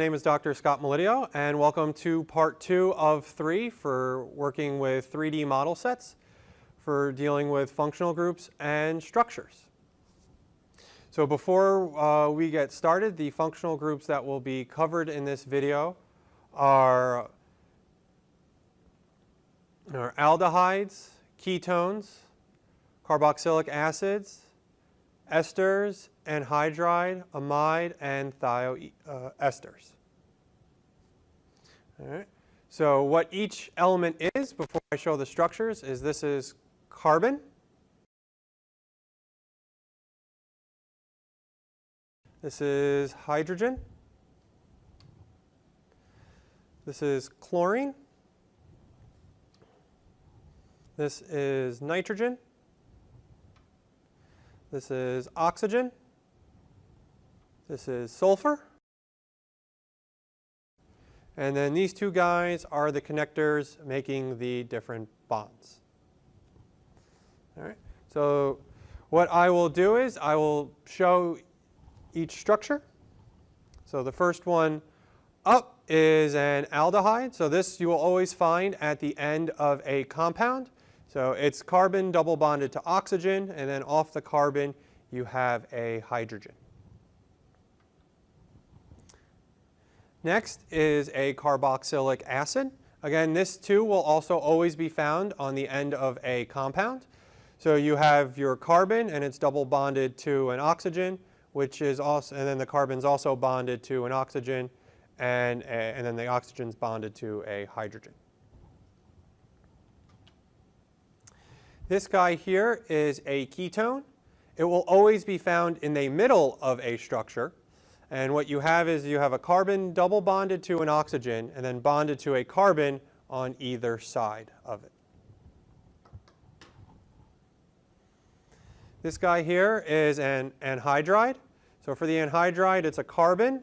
my name is Dr. Scott Melidio, and welcome to part two of three for working with 3D model sets for dealing with functional groups and structures. So before uh, we get started, the functional groups that will be covered in this video are, are aldehydes, ketones, carboxylic acids, esters, anhydride, amide, and thioesters. Uh, All right. So what each element is before I show the structures is this is carbon. This is hydrogen. This is chlorine. This is nitrogen. This is oxygen. This is sulfur. And then these two guys are the connectors making the different bonds. All right. So what I will do is I will show each structure. So the first one up is an aldehyde. So this you will always find at the end of a compound. So it's carbon double bonded to oxygen, and then off the carbon you have a hydrogen. Next is a carboxylic acid. Again, this too will also always be found on the end of a compound. So you have your carbon and it's double bonded to an oxygen, which is also, and then the carbon's also bonded to an oxygen, and, and then the oxygen's bonded to a hydrogen. This guy here is a ketone. It will always be found in the middle of a structure. And what you have is you have a carbon double bonded to an oxygen and then bonded to a carbon on either side of it. This guy here is an anhydride. So for the anhydride, it's a carbon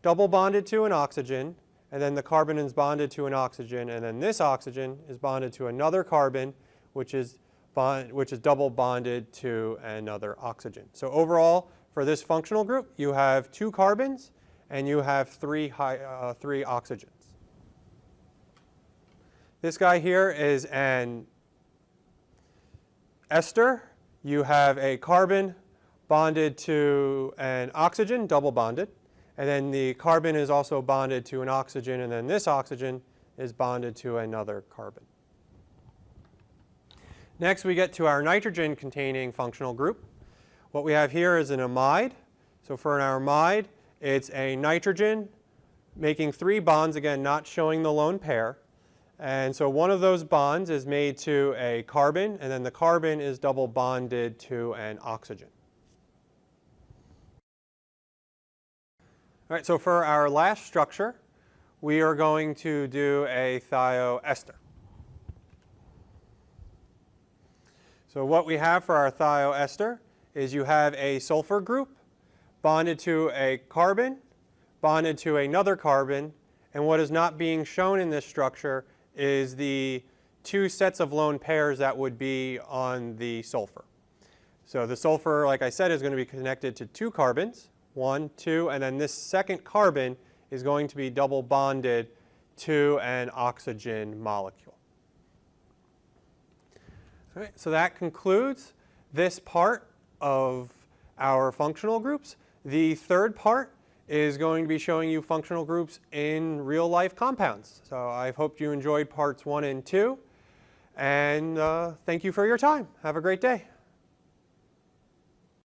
double bonded to an oxygen, and then the carbon is bonded to an oxygen, and then this oxygen is bonded to another carbon, which is bond, which is double bonded to another oxygen. So overall, for this functional group, you have two carbons and you have three, high, uh, three oxygens. This guy here is an ester. You have a carbon bonded to an oxygen, double bonded. And then the carbon is also bonded to an oxygen, and then this oxygen is bonded to another carbon. Next, we get to our nitrogen-containing functional group. What we have here is an amide. So for an amide, it's a nitrogen making three bonds, again, not showing the lone pair. And so one of those bonds is made to a carbon, and then the carbon is double bonded to an oxygen. All right, so for our last structure, we are going to do a thioester. So what we have for our thioester is you have a sulfur group bonded to a carbon, bonded to another carbon, and what is not being shown in this structure is the two sets of lone pairs that would be on the sulfur. So the sulfur, like I said, is going to be connected to two carbons, one, two, and then this second carbon is going to be double bonded to an oxygen molecule. Right, so that concludes this part of our functional groups. The third part is going to be showing you functional groups in real life compounds. So I hope you enjoyed parts one and two. And uh, thank you for your time. Have a great day.